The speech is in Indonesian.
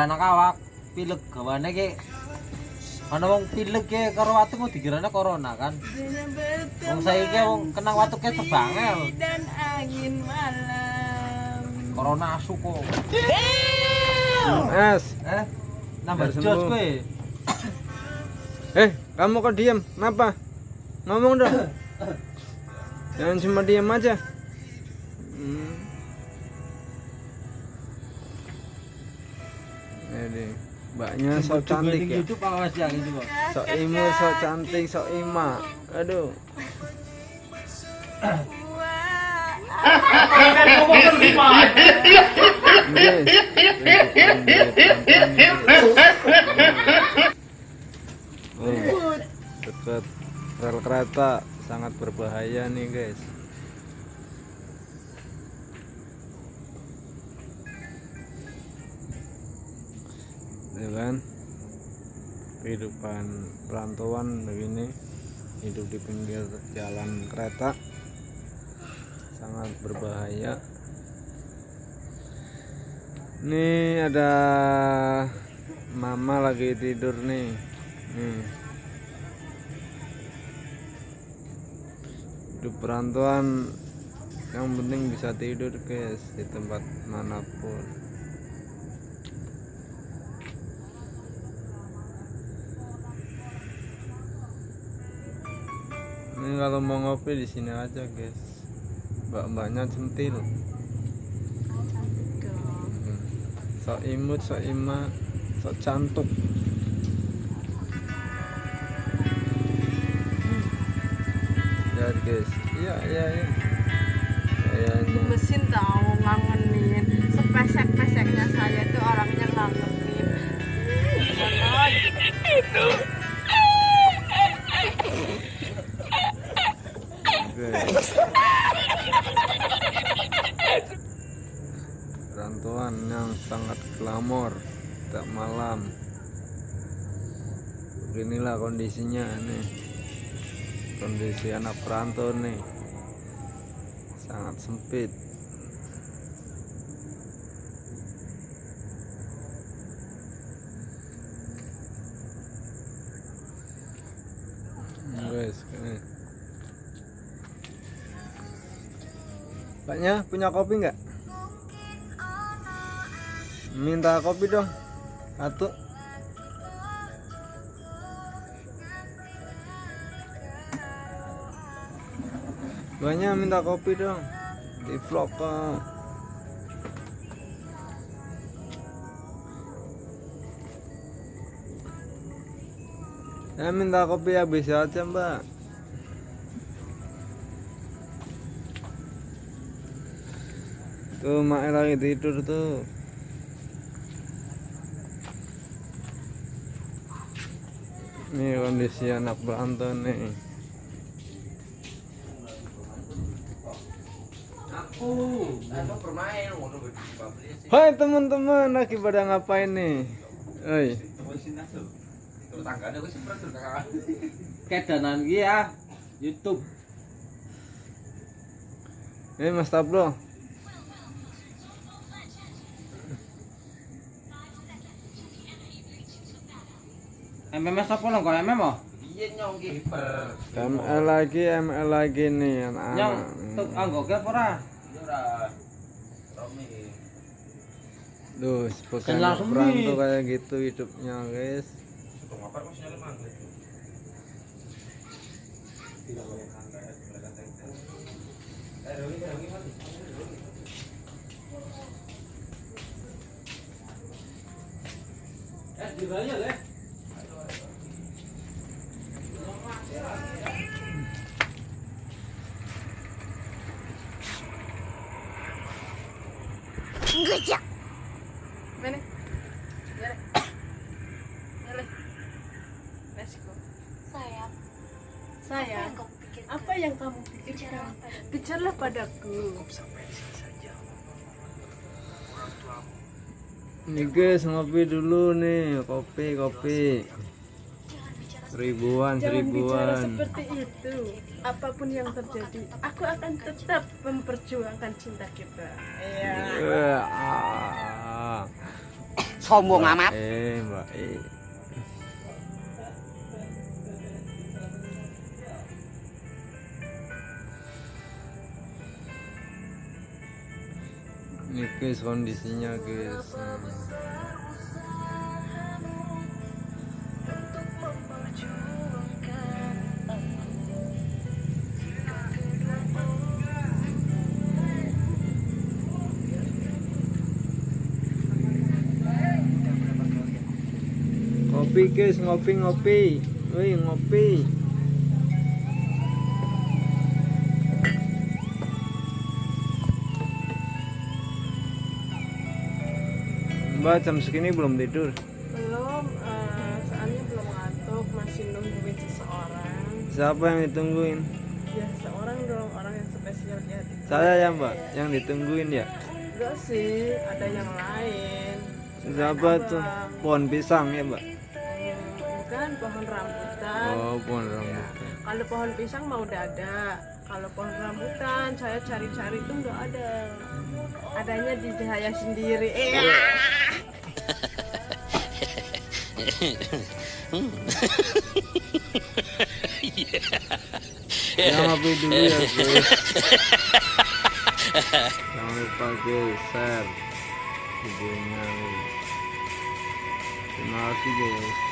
beranak awak pilek gawane ki ana wong pilek ki karo watu kok dikirane corona kan wong saiki wong kenang watu ki tebangel dan angin malam corona asu kok Es. eh nambah jos sembuh. kowe Eh, kamu kok diam? Kenapa? Ngomong dong. Jangan cuma diam aja. Hmm. Ini mbaknya sok cantik ya. YouTube apa masih yang itu kok Sok imu, sok cantik, sok ima. Aduh. Dekat rel kereta sangat berbahaya nih guys. Ya kan? Kehidupan perantauan begini hidup di pinggir jalan kereta sangat berbahaya. Nih ada mama lagi tidur nih. Nih. Hidup perantauan yang penting bisa tidur guys di tempat mana pun. Kalau mau ngopi di sini aja guys. Mbak-mbaknya centil. Sok imut, sok ima, sok cantuk. Lihat guys. Iya, iya, iya. Kayaknya. mesin tahu ngangenin Yang sangat glamor tak malam. Beginilah kondisinya nih. Kondisi anak perantau nih. Sangat sempit. Guys, ini. Paknya punya kopi nggak? Minta kopi dong. Satu. Banyak minta kopi dong. Di vlog kok. Saya minta kopi habis aja mbak. Tuh mak lagi tidur tuh. Ini kondisi anak berantau nih. Hai teman-teman, lagi pada ngapain nih? Oi, kedanan ya YouTube ini Mas Tablo. MMS apa lo? Kok MM oh iya nyong ki hiper ML lagi, ML lagi nih nyong anak-anak. tuh anggo ke apa ora ora Romi. Duh, anak langsung perantau nih. kayak gitu hidupnya guys. Sinyalnya mangga eh di bawah le Mana? Nyere. Nyere. Let's go. Sayang, Sayang, kamu pikir apa yang kamu pikirkan? Bicaralah padaku. Nih guys, ngopi dulu nih, kopi, kopi. Jangan bicara Seribuan, Jangan bicara seribuan. seperti itu. Apa pun yang terjadi, aku akan tetap memperjuangkan cinta kita. Iya. Wah, ah. sombong amat. Eh, Mbak E. Ini guys kondisinya guys. Ngopi guys, ngopi ngopi. Woi, ngopi. Mbak jam segini belum tidur. belum eh, soalnya belum ngantuk masih nungguin seseorang Siapa yang ditungguin? ya seseorang dong orang yang spesial di hati Saya ya Mbak, yang ditungguin ya. enggak sih ada yang lain Siapa tuh? Pohon pisang ya Mbak. Bukan pohon rambutan Oh, pohon rambutan. kalau pohon pisang mau udah ada kalau pohon rambutan saya cari-cari tuh nggak ada adanya di saya sendiri eh Ya ngopi dulu ya guys. Jangan lupa guys, share videonya. Terima kasih guys.